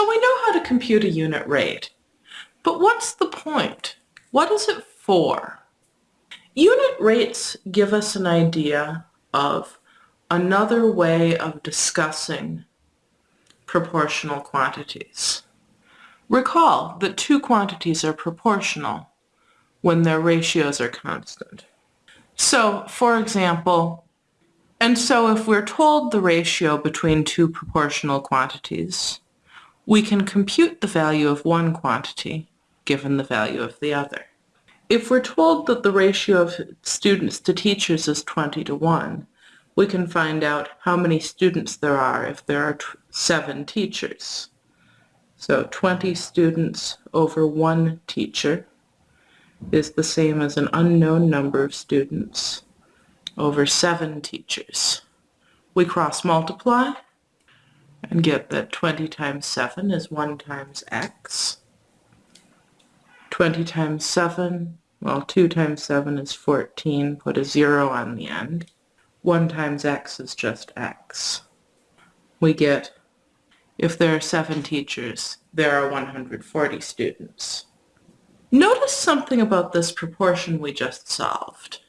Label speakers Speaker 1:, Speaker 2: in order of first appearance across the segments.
Speaker 1: So we know how to compute a unit rate. But what's the point? What is it for? Unit rates give us an idea of another way of discussing proportional quantities. Recall that two quantities are proportional when their ratios are constant. So, for example, and so if we're told the ratio between two proportional quantities, we can compute the value of one quantity given the value of the other. If we're told that the ratio of students to teachers is 20 to 1, we can find out how many students there are if there are seven teachers. So 20 students over one teacher is the same as an unknown number of students over seven teachers. We cross multiply and get that 20 times 7 is 1 times x. 20 times 7, well 2 times 7 is 14, put a 0 on the end. 1 times x is just x. We get, if there are 7 teachers, there are 140 students. Notice something about this proportion we just solved.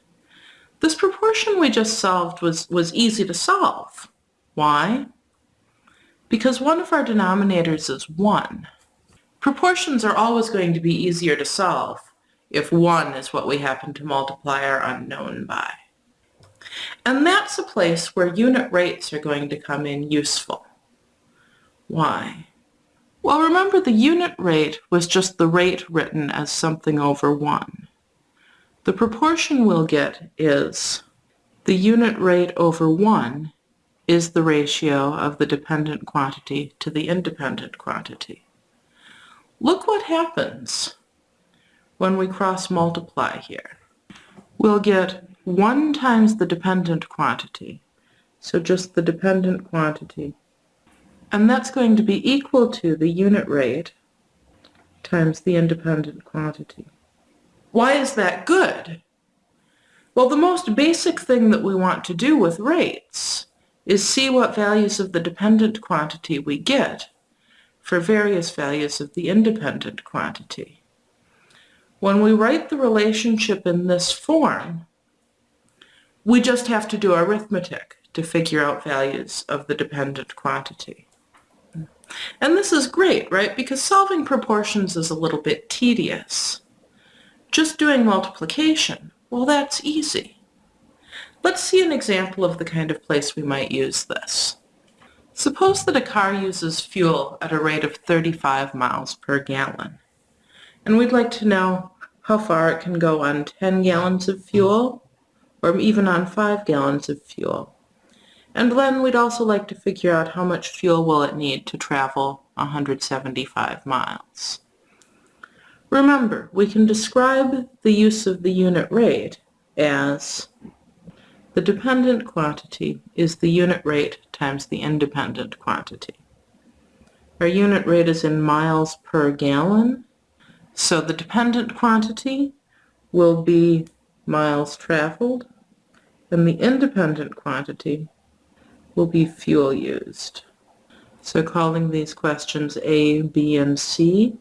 Speaker 1: This proportion we just solved was, was easy to solve. Why? Because one of our denominators is 1. Proportions are always going to be easier to solve if 1 is what we happen to multiply our unknown by. And that's a place where unit rates are going to come in useful. Why? Well, remember the unit rate was just the rate written as something over 1. The proportion we'll get is the unit rate over 1 is the ratio of the dependent quantity to the independent quantity. Look what happens when we cross multiply here. We'll get 1 times the dependent quantity, so just the dependent quantity, and that's going to be equal to the unit rate times the independent quantity. Why is that good? Well, the most basic thing that we want to do with rates is see what values of the dependent quantity we get for various values of the independent quantity. When we write the relationship in this form, we just have to do arithmetic to figure out values of the dependent quantity. And this is great, right? Because solving proportions is a little bit tedious. Just doing multiplication, well, that's easy. Let's see an example of the kind of place we might use this. Suppose that a car uses fuel at a rate of 35 miles per gallon. And we'd like to know how far it can go on 10 gallons of fuel or even on 5 gallons of fuel. And then we'd also like to figure out how much fuel will it need to travel 175 miles. Remember, we can describe the use of the unit rate as the dependent quantity is the unit rate times the independent quantity. Our unit rate is in miles per gallon, so the dependent quantity will be miles traveled and the independent quantity will be fuel used. So calling these questions A, B, and C,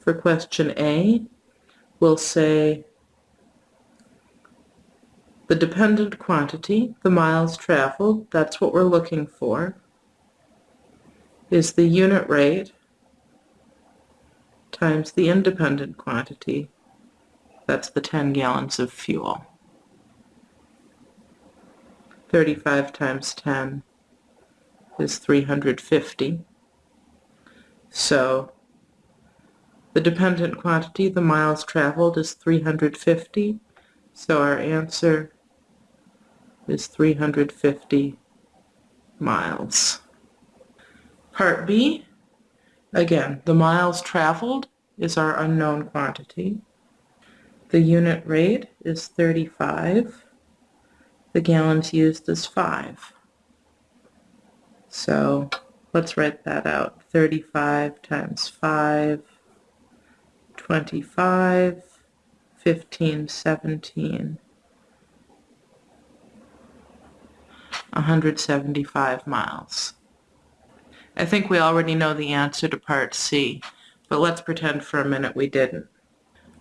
Speaker 1: for question A, we'll say the dependent quantity, the miles traveled, that's what we're looking for, is the unit rate times the independent quantity, that's the 10 gallons of fuel. 35 times 10 is 350. So the dependent quantity, the miles traveled, is 350. So our answer is 350 miles. Part B, again, the miles traveled is our unknown quantity. The unit rate is 35 the gallons used is 5. So let's write that out. 35 times 5, 25, 15, 17, 175 miles. I think we already know the answer to part C, but let's pretend for a minute we didn't.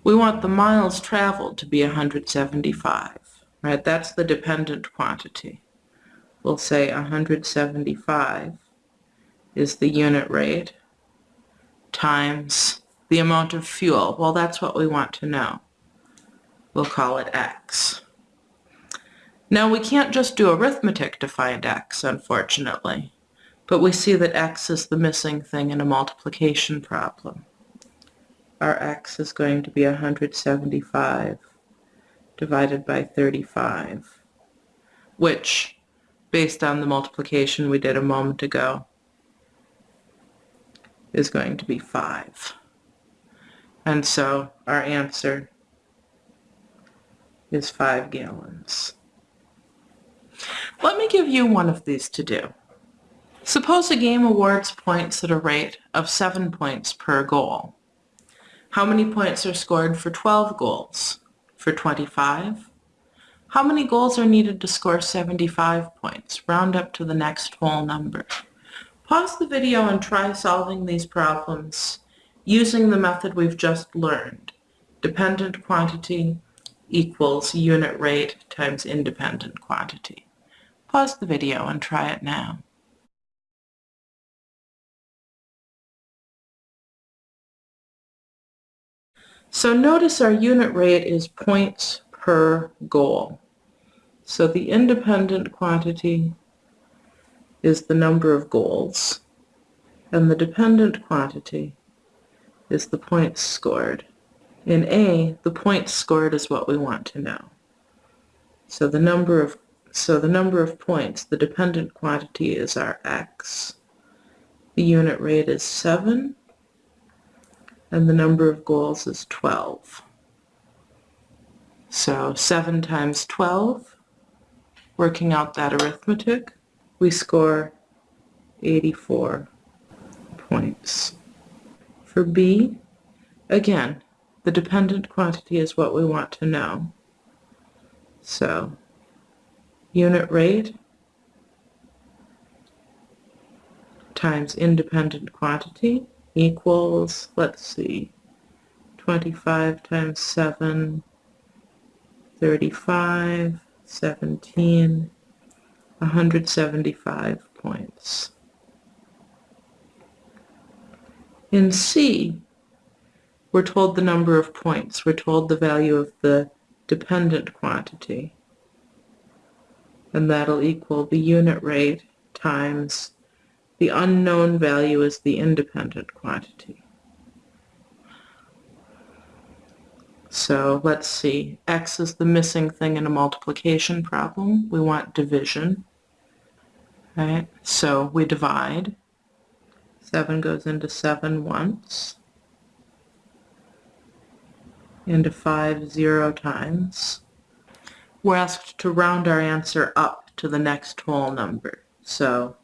Speaker 1: We want the miles traveled to be 175, right? That's the dependent quantity. We'll say 175 is the unit rate times the amount of fuel. Well, that's what we want to know. We'll call it x. Now we can't just do arithmetic to find x, unfortunately, but we see that x is the missing thing in a multiplication problem. Our x is going to be 175 divided by 35, which, based on the multiplication we did a moment ago, is going to be 5. And so our answer is 5 gallons. Let me give you one of these to do. Suppose a game awards points at a rate of 7 points per goal. How many points are scored for 12 goals? For 25? How many goals are needed to score 75 points? Round up to the next whole number. Pause the video and try solving these problems using the method we've just learned. Dependent quantity equals unit rate times independent quantity. Pause the video and try it now. So notice our unit rate is points per goal. So the independent quantity is the number of goals, and the dependent quantity is the points scored. In A, the points scored is what we want to know. So the number of so the number of points, the dependent quantity is our x. The unit rate is 7 and the number of goals is 12. So 7 times 12, working out that arithmetic, we score 84 points. For B, again, the dependent quantity is what we want to know. So unit rate times independent quantity equals, let's see, 25 times 7, 35, 17, 175 points. In C, we're told the number of points. We're told the value of the dependent quantity. And that'll equal the unit rate times the unknown value is the independent quantity. So let's see, x is the missing thing in a multiplication problem. We want division. Right? So we divide. 7 goes into 7 once. Into 5 zero times. We're asked to round our answer up to the next whole number. So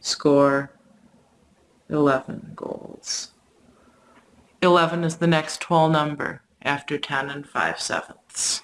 Speaker 1: score 11 goals. 11 is the next whole number after 10 and 5 sevenths.